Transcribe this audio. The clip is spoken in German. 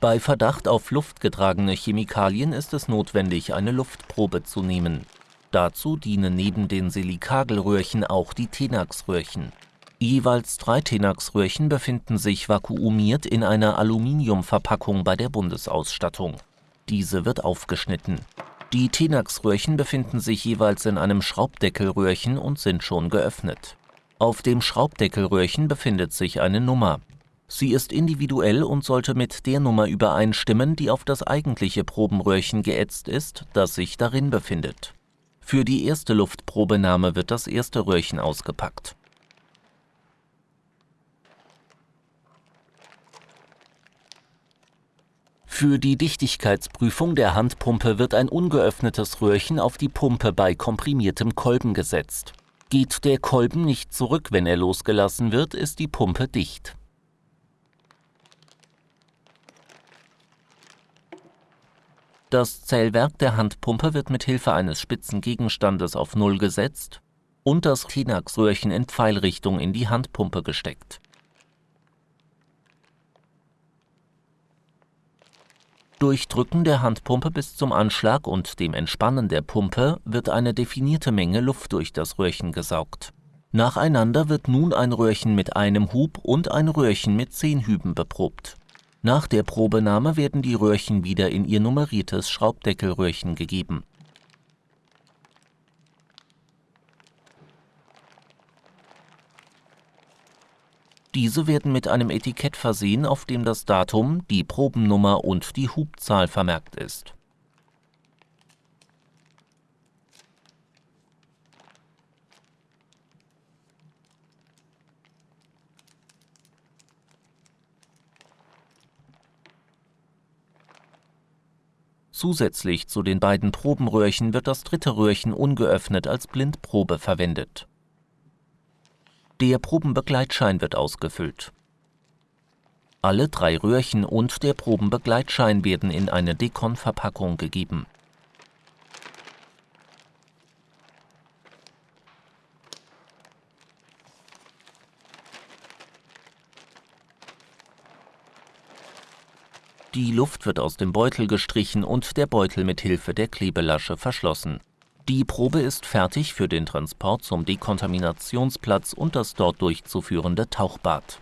Bei Verdacht auf luftgetragene Chemikalien ist es notwendig, eine Luftprobe zu nehmen. Dazu dienen neben den Silikagelröhrchen auch die Tenax-Röhrchen. Jeweils drei Tenax-Röhrchen befinden sich vakuumiert in einer Aluminiumverpackung bei der Bundesausstattung. Diese wird aufgeschnitten. Die Tenax-Röhrchen befinden sich jeweils in einem Schraubdeckelröhrchen und sind schon geöffnet. Auf dem Schraubdeckelröhrchen befindet sich eine Nummer. Sie ist individuell und sollte mit der Nummer übereinstimmen, die auf das eigentliche Probenröhrchen geätzt ist, das sich darin befindet. Für die erste Luftprobenahme wird das erste Röhrchen ausgepackt. Für die Dichtigkeitsprüfung der Handpumpe wird ein ungeöffnetes Röhrchen auf die Pumpe bei komprimiertem Kolben gesetzt. Geht der Kolben nicht zurück, wenn er losgelassen wird, ist die Pumpe dicht. Das Zählwerk der Handpumpe wird mit Hilfe eines spitzen Gegenstandes auf Null gesetzt und das Kleenax-Röhrchen in Pfeilrichtung in die Handpumpe gesteckt. Durch Drücken der Handpumpe bis zum Anschlag und dem Entspannen der Pumpe wird eine definierte Menge Luft durch das Röhrchen gesaugt. Nacheinander wird nun ein Röhrchen mit einem Hub und ein Röhrchen mit zehn Hüben beprobt nach der Probenahme werden die Röhrchen wieder in ihr nummeriertes Schraubdeckelröhrchen gegeben. Diese werden mit einem Etikett versehen, auf dem das Datum, die Probennummer und die Hubzahl vermerkt ist Zusätzlich zu den beiden Probenröhrchen wird das dritte Röhrchen ungeöffnet als Blindprobe verwendet. Der Probenbegleitschein wird ausgefüllt. Alle drei Röhrchen und der Probenbegleitschein werden in eine Dekon-Verpackung gegeben Die Luft wird aus dem Beutel gestrichen und der Beutel mit Hilfe der Klebelasche verschlossen. Die Probe ist fertig für den Transport zum Dekontaminationsplatz und das dort durchzuführende Tauchbad